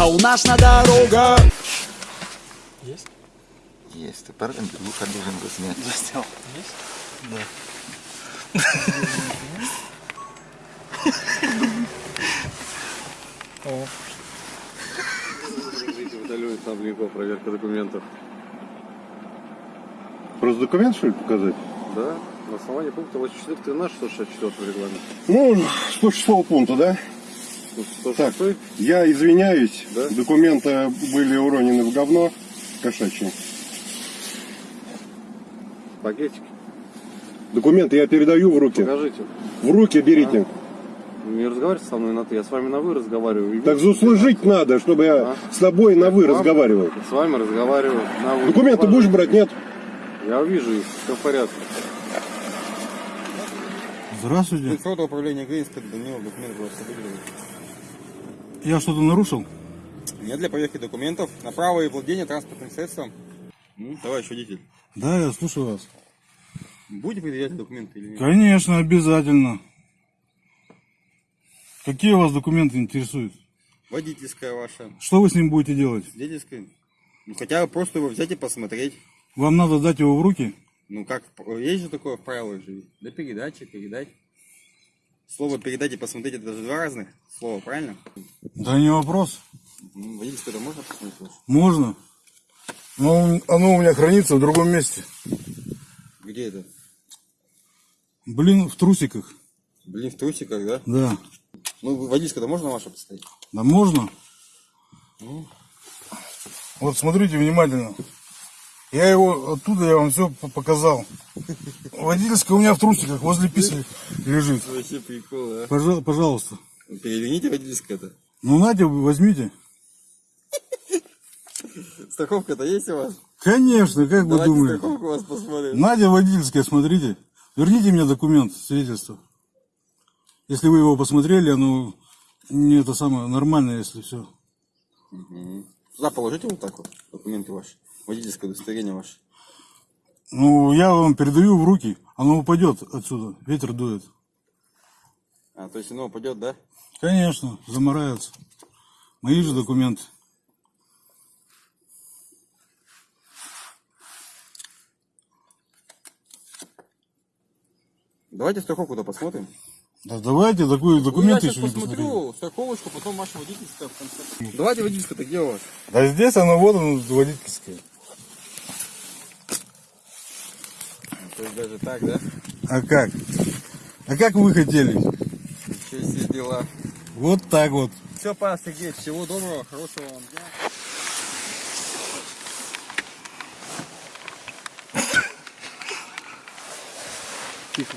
а у нас на дорогах Есть? Есть, ты пар- Лука должен был снять. Заснял. Есть? Да. О, Виталий Сабликов, проверка документов. Просто документ, что ли, показать? Да, на основании пункта 84 ты наш 164 регламент. Ну, 106 пункта, да? Так. 106 Я извиняюсь, Да? документы были уронены в говно кошачье. пакетики. Документы я передаю в руки. Покажите. В руки берите. Не разговаривайте со мной на ты, я с вами на вы разговариваю. Так заслужить надо, чтобы я А? с тобой на вы разговаривал. С вами разговариваю на вы. Документы будешь брать, нет? Я вижу их, все в порядке. Здравствуйте. Инфрод управления Гринска Данилов документ просто. Я что-то нарушил? Нет для проверки документов на право и владение транспортным средством. Ну, товарищ водитель, Да, я слушаю вас. будете предъявлять документы или нет? Конечно, обязательно. Какие вас документы интересуют? Водительская ваша, Что вы с ним будете делать? свидетельская. Ну, хотя бы просто его взять и посмотреть. Вам надо дать его в руки? Ну, как, есть же такое в правилах же. Для передачи, передать. Слово передать и посмотреть, это же два разных слова, правильно? Да не вопрос. Ну, водительское можно посмотреть? Можно. Но он- оно у меня хранится в другом месте. Где это? Блин, в трусиках. Блин, в трусиках, да? Да. Ну, водительское-то можно ваше поставить? Да можно? Вот смотрите внимательно. Я его оттуда я вам все показал. Водительская у меня в трусиках возле писи лежит. Вообще прикол, а. Пожа- пожалуйста. Переверните водительское-то. Ну, Надя, возьмите. Страховка-то есть у вас? Конечно, как вы Давайте думаете? страховку у вас посмотрим. Надя водительская, смотрите. Верните мне документ, свидетельство. Если вы его посмотрели, оно не это самое нормально, если все. Сюда положите вот так вот документы ваши. Водительское удостоверение ваше. Ну, я вам передаю в руки, оно упадет отсюда, ветер дует. А, то есть оно упадет, да? Конечно, замараются. Мои же документы. Давайте страховку-то посмотрим. Да давайте, такой документ ну, я еще сейчас не посмотрю страховочку, потом ваше водительское в конце. Давайте водительское-то где у вас? Да здесь оно, вот оно, водительское. То есть даже так, да? А как? А как вы хотели? Еще все дела. Вот так вот. Все, Павел Сергеевич, всего доброго, хорошего вам дня. Тихо.